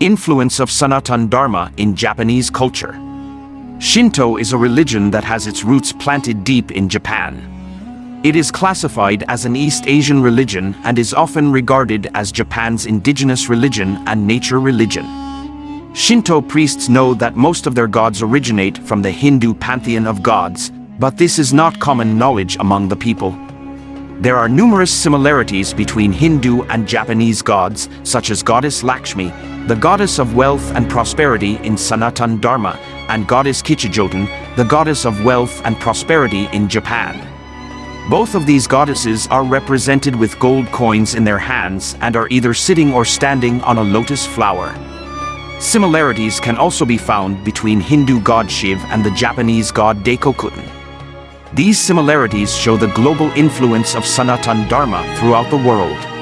Influence of Sanatan Dharma in Japanese culture. Shinto is a religion that has its roots planted deep in Japan. It is classified as an East Asian religion and is often regarded as Japan's indigenous religion and nature religion. Shinto priests know that most of their gods originate from the Hindu pantheon of gods, but this is not common knowledge among the people. There are numerous similarities between Hindu and Japanese gods, such as Goddess Lakshmi, the goddess of wealth and prosperity in Sanatan Dharma, and Goddess Kichijoten, the goddess of wealth and prosperity in Japan. Both of these goddesses are represented with gold coins in their hands and are either sitting or standing on a lotus flower. Similarities can also be found between Hindu god Shiv and the Japanese god Daikokuten. These similarities show the global influence of Sanatan Dharma throughout the world.